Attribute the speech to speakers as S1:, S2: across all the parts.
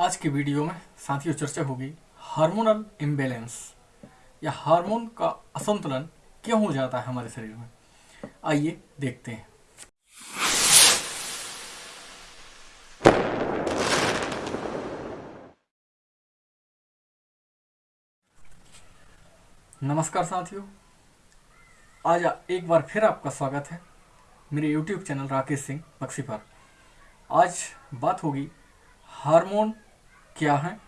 S1: आज के वीडियो में साथियों चर्चा होगी हार्मोनल इम्बेलेंस, या हार्मोन का असंतुलन क्यों हो जाता है हमारे शरीर में? आइए देखते हैं। नमस्कार साथियों। आज एक बार फिर आपका स्वागत है मेरे YouTube चैनल राकेश सिंह बक्सी पर। आज बात होगी हार्मोन क्या है?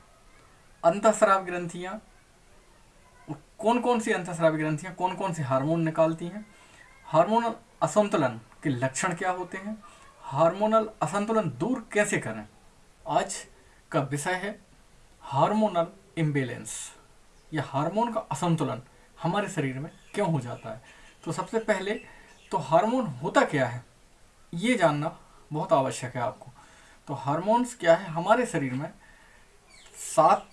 S1: अंतःस्राव ग्रंथियाँ। कौन कौन सी अंतःस्रावी ग्रंथियाँ कौन कौन से हार्मोन निकालती हैं? हार्मोनल असंतुलन के लक्षण क्या होते हैं? हार्मोनल असंतुलन दूर कैसे करें? आज का विषय है हार्मोनल इम्बेलेंस। या हार्मोन का असंतुलन हमारे शरीर में क्यों हो जाता है? तो सबसे पहले तो हार्मोन होता क्या है? ये जानना बहुत आवश्यक है आपको। तो हार्मोन्स क्या है? हमारे शरीर में सात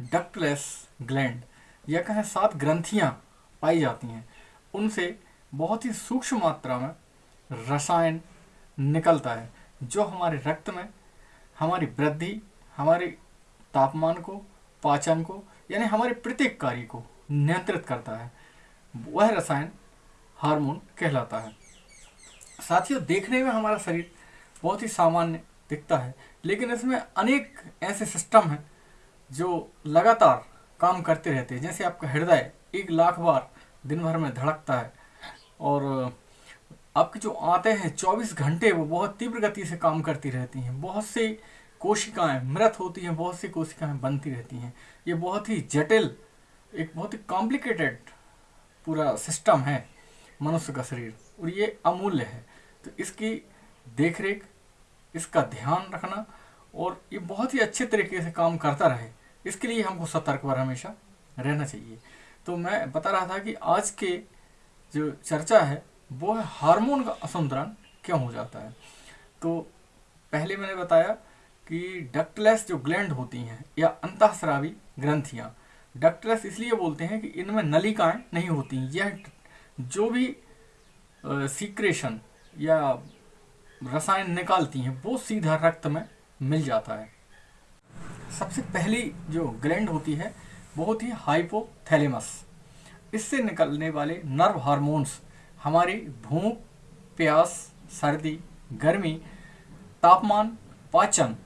S1: डक्टलेस ग्लैंड, या कहें सात ग्रंथियाँ पाई जाती हैं। उनसे बहुत ही सूक्ष्म मात्रा में रसायन निकलता है, जो हमारे रक्त में, हमारी वृद्धि, हमारे तापमान को, पाचन को, यानी हमारे प्रत्येक कार्य को नियंत्रित करता है। वह रसायन हार्मोन कहलाता है। साथियों, देखने में हमारा शरीर बहुत ही सामान्य दिखता है। लेकिन इसमें अनेक ऐसे सिस्टम हैं जो लगातार काम करते रहते हैं। जैसे आपका हृदय एक लाख बार दिन भर में धड़कता है और आपकी जो आते हैं 24 घंटे वो बहुत तीव्र गति से काम करती रहती हैं। बहुत सी कोशिकाएँ मृत होती हैं, बहुत सी कोशिकाएँ बनती रहती हैं। ये बहुत ही जटिल, एक बहुत ही कॉम्प्लिकेटेड पूरा सिस्टम है मनुष्य का शरीर। और ये अमूल्य है। तो इसकी देखरेख इसका ध्यान रखना और ये बहुत ही अच्छे तरीके से काम करता रहे। इसके लिए हमको सतर्क पर हमेशा रहना चाहिए। तो मैं बता रहा था कि आज के जो चर्चा है, वो है हार्मोन का असंतुलन क्यों हो जाता है? तो पहले मैंने बताया कि डक्टलेस जो ग्लैंड होती हैं या अंतःस्रावी ग्रंथियाँ, डक्टलेस इसलिए बोलते हैं कि इनमें नलिकाएँ नहीं होती यह जो भी सीक्रेशन या रसायन निकालती हैं, वो सीधा रक्त में मिल जाता है। सबसे पहली जो ग्लैंड होती है, वो होती है हाइपोथैलेमस इससे निकलने वाले नर्व हार्मोन्स हमारी भूख, प्यास, सर्दी, गर्मी, तापमान पाचन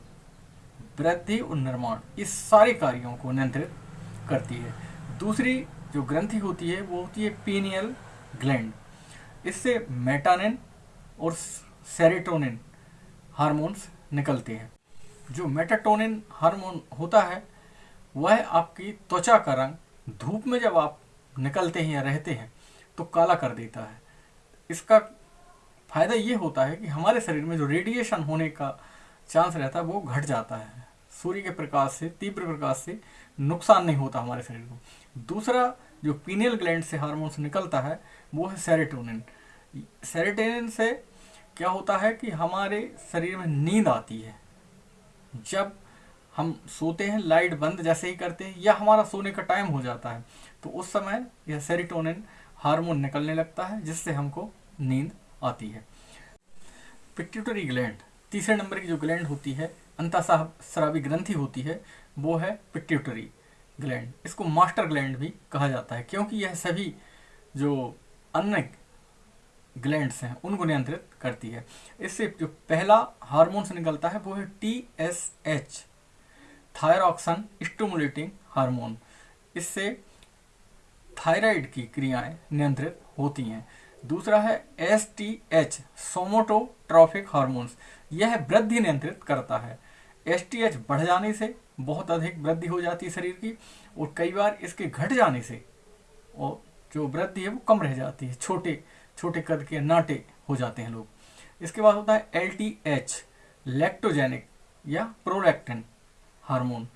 S1: वृद्धि और निर्माण इस सारे कार्यों को नियंत्रित करती है। दूसरी जो ग्रंथि होती है, वो होती है पीनियल ग्लैंड इससे मेटानिन और सेरेटोनिन हार्मोन्स निकलते हैं। जो मेटाटोनिन हार्मोन होता है, वह आपकी त्वचा का रंग धूप में जब आप निकलते हैं या रहते हैं तो काला कर देता है। इसका फ़ायदा ये होता है कि हमारे शरीर में जो रेडिएशन होने का चांस रहता है, वो घट जाता है। सूर्य के प्रकाश से, तीव्र प्रकाश से नुकसान नहीं होता हमारे शरीर को। दूसरा जो पीनियल ग्लैंड से हार्मोन्स निकलता है, वो है सेरेटोनिन सेरेटोनिन से क्या होता है कि हमारे शरीर में नींद आती है। जब हम सोते हैं, लाइट बंद जैसे ही करते हैं, या हमारा सोने का टाइम हो जाता है तो उस समय यह सेरिटोनिन हार्मोन निकलने लगता है, जिससे हमको नींद आती है। पिट्यूटरी ग्लैंड, तीसरे नंबर की जो ग्लैंड होती है अंतःस्रावी ग्रंथि होती है, वो है पिट्यूटरी ग्लैंड। इसको मास्टर ग्लैंड भी कहा जाता है, क्योंकि यह सभी जो अन्य ग्लैंड्स हैं, उनको नियंत्रित करती है। इससे जो पहला हार्मोन्स निकलता है, वो है T S H thyroxine stimulating hormone इससे थायराइड की क्रियाएँ नियंत्रित होती हैं। दूसरा है S T H somatotrophic hormones यह वृद्धि नियंत्रित करता है। एस टी एच बढ़ जाने से बहुत अधिक वृद्धि हो जाती है शरीर की, और कई बार इसके घट जाने से, और जो वृद्धि है वो कम रह जाती है। छोटे छोटे कद के नाटे हो जाते हैं लोग। इसके बाद होता है एल टी एच लैक्टोजेनिक या प्रोलैक्टिन हार्मोन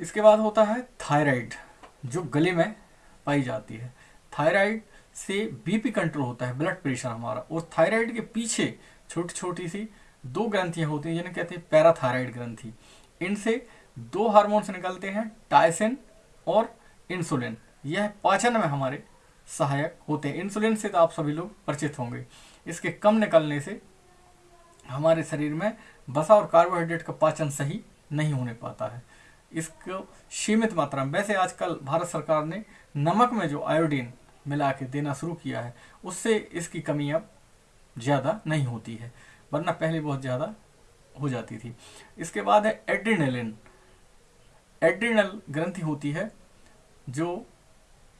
S1: इसके बाद होता है थायराइड जो गले में पाई जाती है। थायराइड से बीपी कंट्रोल होता है ब्लड प्रेशर हमारा। और थायराइड के पीछे छोटी छोटी सी दो ग्रंथियाँ होती हैं, जिन्हें कहते हैं पैराथायराइड ग्रंथि। इनसे दो हार्मोन्स निकलते हैं टाइसिन और इंसुलिन यह पाचन में हमारे सहायक होते हैं। इंसुलिन से तो आप सभी लोग परिचित होंगे। इसके कम निकलने से हमारे शरीर में बसा और कार्बोहाइड्रेट का पाचन सही नहीं होने पाता है। इसको सीमित मात्रा में, वैसे आजकल भारत सरकार ने नमक में जो आयोडीन मिला के देना शुरू किया है, उससे इसकी कमी अब ज़्यादा नहीं होती है, वरना पहले बहुत ज़्यादा हो जाती थी। इसके बाद है एड्रीनलिन एड्रीनल ग्रंथि होती है जो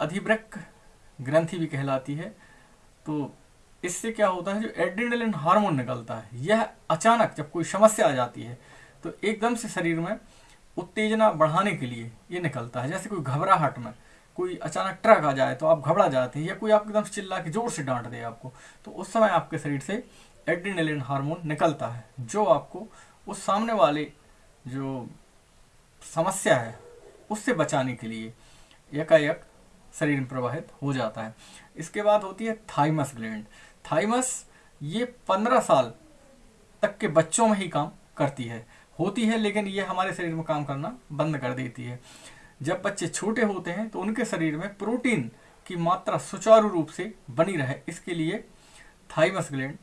S1: अधिवृक ग्रंथि भी कहलाती है। तो इससे क्या होता है, जो एड्रीनलिन हार्मोन निकलता है, यह अचानक जब कोई समस्या आ जाती है तो एकदम से शरीर में उत्तेजना बढ़ाने के लिए ये निकलता है। जैसे कोई घबराहट में कोई अचानक ट्रक आ जाए तो आप घबरा जाते हैं, या कोई आप एकदम चिल्ला के ज़ोर से डांट दे आपको तो उस समय आपके शरीर से एड्रीनलिन हार्मोन निकलता है, जो आपको उस सामने वाले जो समस्या है, उससे बचाने के लिए एकाएक शरीर में प्रवाहित हो जाता है। इसके बाद होती है थाइमस ग्लैंड थाइमस ये पंद्रह साल तक के बच्चों में ही काम करती है। होती है, लेकिन ये हमारे शरीर में काम करना बंद कर देती है। जब बच्चे छोटे होते हैं तो उनके शरीर में प्रोटीन की मात्रा सुचारू रूप से बनी रहे। इसके लिए थाइमस ग्लैंड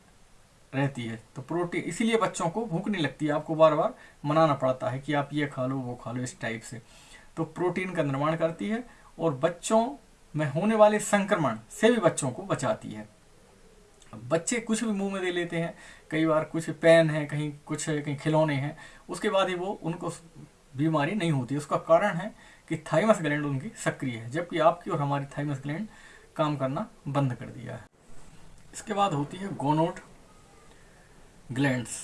S1: रहती है। तो प्रोटीन, इसीलिए बच्चों को भूख नहीं लगती। आपको बार बार मनाना पड़ता है कि आप ये खा लो, वो खा लो, इस टाइप से। तो प्रोटीन का निर्माण करती है और बच्चों में होने वाले संक्रमण से भी बच्चों को बचाती है। बच्चे कुछ भी मुँह में दे लेते हैं, कई बार कुछ पेन है, कहीं कुछ कहीं खिलौने हैं, उसके बाद ही वो उनको बीमारी नहीं होती। उसका कारण है कि थाइमस ग्लैंड उनकी सक्रिय है, जबकि आपकी और हमारी थाइमस ग्लैंड काम करना बंद कर दिया है। इसके बाद होती है गोनोड ग्लैंड्स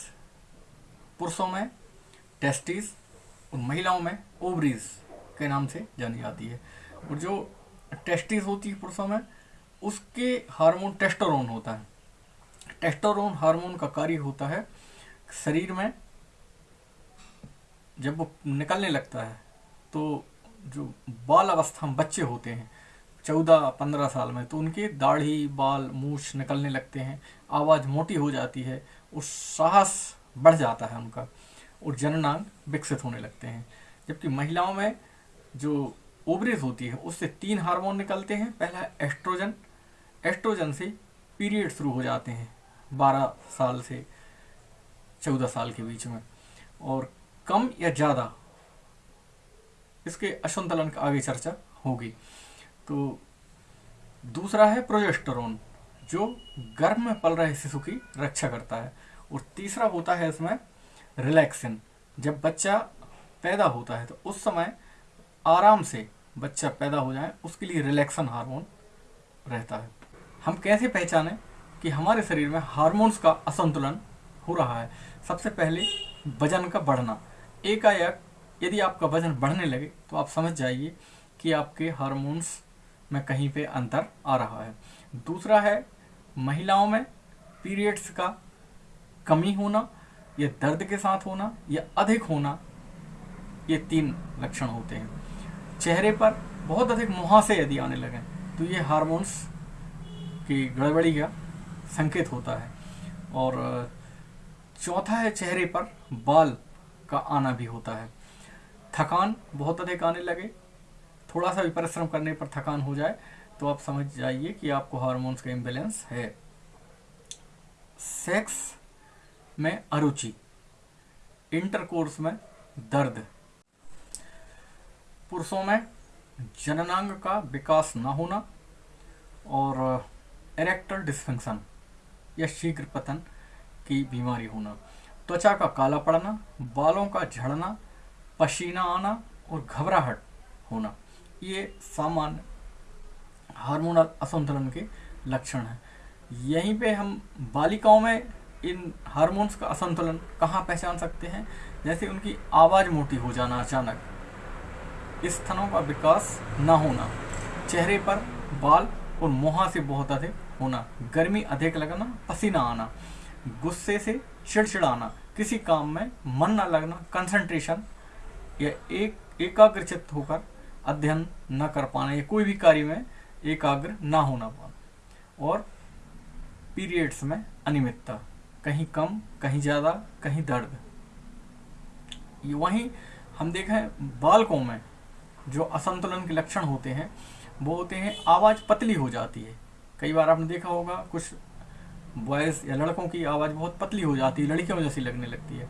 S1: पुरुषों में टेस्टिस और महिलाओं में ओवरीज के नाम से जानी जाती है। और जो टेस्टिस होती है पुरुषों में, उसके हार्मोन टेस्टोरोन होता है। टेस्टोरोन हार्मोन का कार्य होता है शरीर में, जब वो निकलने लगता है तो जो बाल अवस्था में बच्चे होते हैं, चौदह पंद्रह साल में तो उनके दाढ़ी, बाल, मूछ निकलने लगते हैं, आवाज़ मोटी हो जाती है और साहस बढ़ जाता है उनका, और जननांग विकसित होने लगते हैं। जबकि महिलाओं में जो ओवरेज होती है, उससे तीन हार्मोन निकलते हैं। पहला एस्ट्रोजन। एस्ट्रोजन से पीरियड शुरू हो जाते हैं, बारह साल से चौदह साल के बीच में। और कम या ज़्यादा, इसके असंतुलन का आगे चर्चा होगी। तो दूसरा है प्रोजेस्टेरोन, जो गर्भ में पल रहे शिशु की रक्षा करता है। और तीसरा होता है इसमें रिलैक्सिन जब बच्चा पैदा होता है तो उस समय आराम से बच्चा पैदा हो जाए, उसके लिए रिलैक्सन हार्मोन रहता है। हम कैसे पहचानें कि हमारे शरीर में हार्मोन्स का असंतुलन हो रहा है? सबसे पहले वज़न का बढ़ना। एकाएक यदि आपका वज़न बढ़ने लगे तो आप समझ जाइए कि आपके हार्मोन्स में कहीं पे अंतर आ रहा है। दूसरा है, महिलाओं में पीरियड्स का कमी होना, या दर्द के साथ होना, या अधिक होना, ये तीन लक्षण होते हैं। चेहरे पर बहुत अधिक मुहासे यदि आने लगे तो ये हार्मोन्स की गड़बड़ी का संकेत होता है। और, चौथा है चेहरे पर बाल का आना भी होता है। थकान बहुत अधिक आने लगे, थोड़ा सा भी परिश्रम करने पर थकान हो जाए तो आप समझ जाइए कि आपको हार्मोन्स का इम्बेलेंस है। सेक्स में अरुचि इंटरकोर्स में दर्द। पुरुषों में जननांग का विकास न होना और एरेक्टल डिस्फंक्शन या शीघ्र पतन की बीमारी होना। त्वचा का काला पड़ना, बालों का झड़ना, पसीना आना और घबराहट होना, ये सामान्य हार्मोनल असंतुलन के लक्षण हैं। यहीं पे हम बालिकाओं में इन हार्मोन्स का असंतुलन कहाँ पहचान सकते हैं? जैसे उनकी आवाज़ मोटी हो जाना अचानक स्तनों का विकास न होना, चेहरे पर बाल और मुहा से बहुत अधिक होना, गर्मी अधिक लगना, पसीना आना, गुस्से से चिड़चिड़ाना, किसी काम में मन न लगना कंसंट्रेशन या एक, एकाग्रचित होकर अध्ययन न कर पाना या कोई भी कार्य में एकाग्र न होना पाना। और पीरियड्स में अनियमितता, कहीं कम, कहीं ज़्यादा, कहीं दर्द। वहीं हम देखें बालकों में जो असंतुलन के लक्षण होते हैं, वो होते हैं, आवाज़ पतली हो जाती है। कई बार आपने देखा होगा, कुछ बॉयज़ या लड़कों की आवाज़ बहुत पतली हो जाती है, लड़कियों जैसी लगने लगती है।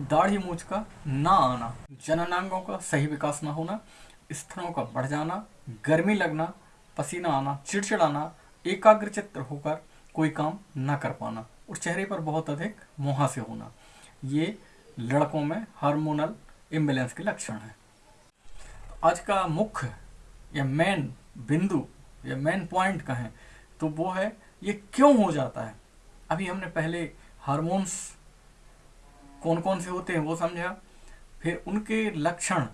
S1: दाढ़ी मूछ का ना आना, जननांगों का सही विकास ना होना, स्तनों का बढ़ जाना, गर्मी लगना, पसीना आना, चिड़चिड़ाना एकाग्रचित्र होकर कोई काम ना कर पाना, और चेहरे पर बहुत अधिक मुहासे होना। ये लड़कों में हार्मोनल इम्बेलेंस के लक्षण हैं। आज का मुख्य या मेन बिंदु या मेन पॉइंट कहें तो वो है ये क्यों हो जाता है? अभी हमने पहले हार्मोन्स कौन कौन से होते हैं वो समझा, फिर उनके लक्षण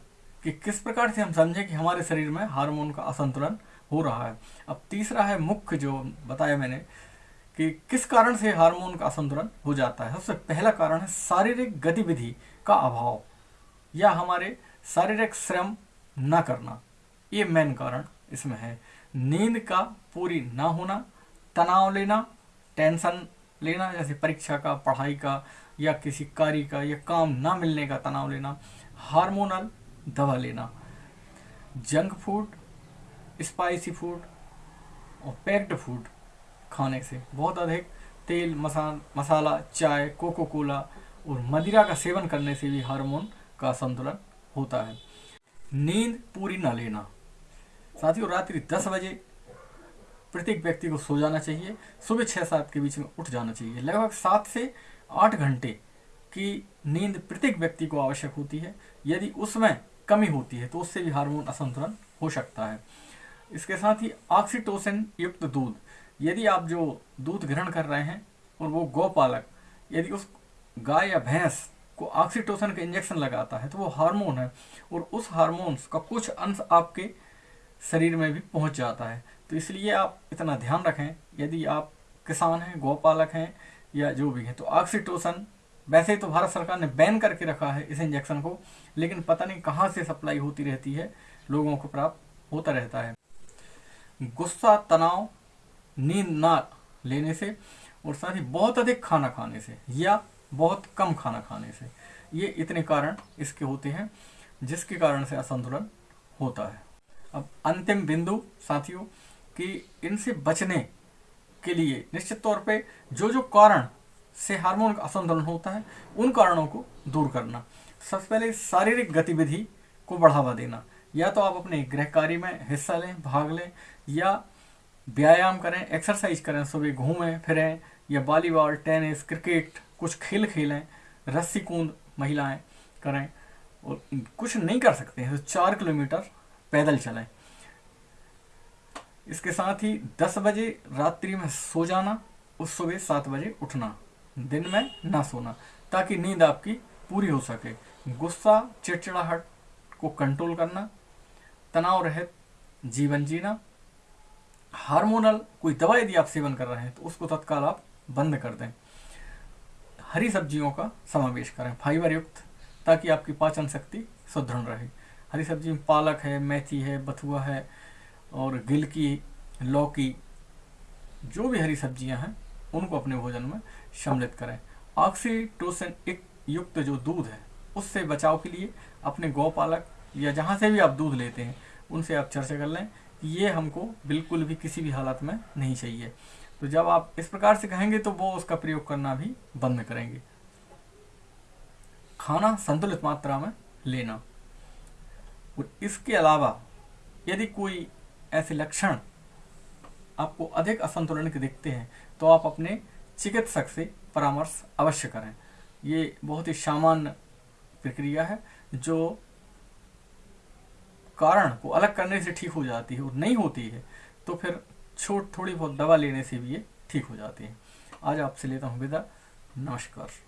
S1: कि किस प्रकार से हम समझें कि हमारे शरीर में हार्मोन का असंतुलन हो रहा है। अब तीसरा है मुख्य जो बताया मैंने कि किस कारण से हार्मोन का असंतुलन हो जाता है। सबसे पहला कारण है शारीरिक गतिविधि का अभाव या हमारे शारीरिक श्रम न करना। ये मेन कारण इसमें है। नींद का पूरी ना होना, तनाव लेना, टेंशन लेना, जैसे परीक्षा का, पढ़ाई का, या किसी कार्य का, या काम ना मिलने का तनाव लेना, हार्मोनल दवा लेना, जंक फ़ूड, स्पाइसी फ़ूड और पैक्ड फ़ूड खाने से बहुत अधिक तेल, मसा, मसाला, चाय कोको कोला और मदिरा का सेवन करने से भी हार्मोन का संतुलन होता है। नींद पूरी ना लेना। साथियों, रात्रि दस बजे प्रत्येक व्यक्ति को सो जाना चाहिए। सुबह छः सात के बीच में उठ जाना चाहिए। लगभग सात से आठ घंटे की नींद प्रत्येक व्यक्ति को आवश्यक होती है। यदि उसमें कमी होती है तो उससे भी हार्मोन असंतुलन हो सकता है। इसके साथ ही ऑक्सीटोसिन युक्त दूध। यदि आप जो दूध ग्रहण कर रहे हैं, और वो गौपालक, यदि उस गाय या भैंस को ऑक्सीटोसन का इंजेक्शन लगाता है तो वो हार्मोन है, और उस हार्मोन्स का कुछ अंश आपके शरीर में भी पहुँच जाता है। तो इसलिए आप इतना ध्यान रखें, यदि आप किसान हैं, गौपालक हैं, या जो भी हैं तो ऑक्सीटोसन वैसे तो भारत सरकार ने बैन करके रखा है इस इंजेक्शन को, लेकिन पता नहीं कहाँ से सप्लाई होती रहती है, लोगों को प्राप्त होता रहता है। गुस्सा, तनाव, नींद ना लेने से, और साथ ही बहुत अधिक खाना खाने से, या बहुत कम खाना खाने से। ये इतने कारण इसके होते हैं, जिसके कारण से असंतुलन होता है। अब अंतिम बिंदु, साथियों, कि इनसे बचने के लिए निश्चित तौर पे जो जो कारण से हार्मोन का असंतुलन होता है, उन कारणों को दूर करना। सबसे पहले शारीरिक गतिविधि को बढ़ावा देना। या तो आप अपने गृह कार्य में हिस्सा लें, भाग लें, या व्यायाम करें, एक्सरसाइज करें, सुबह घूमें, फिरें, या वॉलीबॉल, टेनिस, क्रिकेट कुछ खेल खेलें, रस्सी कूद महिलाएँ करें और कुछ नहीं कर सकते हैं तो चार किलोमीटर पैदल चलें। इसके साथ ही 10 बजे रात्रि में सो जाना, उस सुबह सात बजे उठना, दिन में ना सोना, ताकि नींद आपकी पूरी हो सके। गुस्सा, चिड़चिड़ाहट को कंट्रोल करना, तनाव रहित जीवन जीना, हार्मोनल कोई दवाई यदि आप सेवन कर रहे हैं तो उसको तत्काल आप बंद कर दें। हरी सब्जियों का समावेश करें, फाइबर युक्त, ताकि आपकी पाचन शक्ति सुदृढ़ रहे। हरी सब्ज़ी में पालक है, मेथी है, बथुआ है और गिलकी, लौकी, जो भी हरी सब्ज़ियाँ हैं, उनको अपने भोजन में सम्मिलित करें। ऑक्सीटोसिन युक्त जो दूध है, उससे बचाव के लिए अपने गौपालक या जहाँ से भी आप दूध लेते हैं, उनसे आप चर्चा कर लें ये हमको बिल्कुल भी किसी भी हालत में नहीं चाहिए। तो जब आप इस प्रकार से कहेंगे तो वो उसका प्रयोग करना भी बंद करेंगे। खाना संतुलित मात्रा में लेना। और इसके अलावा यदि कोई ऐसे लक्षण आपको अधिक असंतुलन के दिखते हैं तो आप अपने चिकित्सक से परामर्श अवश्य करें। ये बहुत ही सामान्य प्रक्रिया है, जो कारण को अलग करने से ठीक हो जाती है और नहीं होती है तो फिर छोट थोड़ी बहुत दवा लेने से भी ये ठीक हो जाती है। आज आपसे लेता हूँ विदा। नमस्कार।